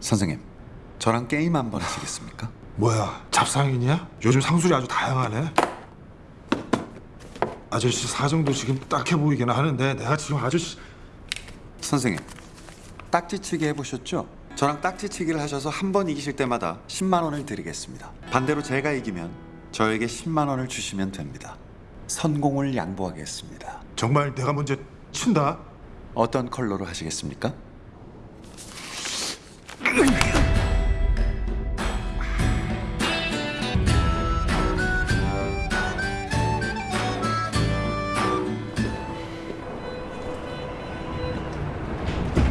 선생님, 저랑 게임 한 번 하시겠습니까? 뭐야 잡상인이야? 요즘 상술이 아주 다양하네 아저씨 사정도 지금 딱해 보이긴 하는데 내가 지금 아저씨 선생님, 딱지치기 해보셨죠? 저랑 딱지치기를 하셔서 한 번 이기실 때마다 10만 원을 드리겠습니다. 반대로 제가 이기면 저에게 10만 원을 주시면 됩니다. 선공을 양보하겠습니다. 정말 내가 먼저 친다 어떤 컬러로 하시겠습니까? Ugh!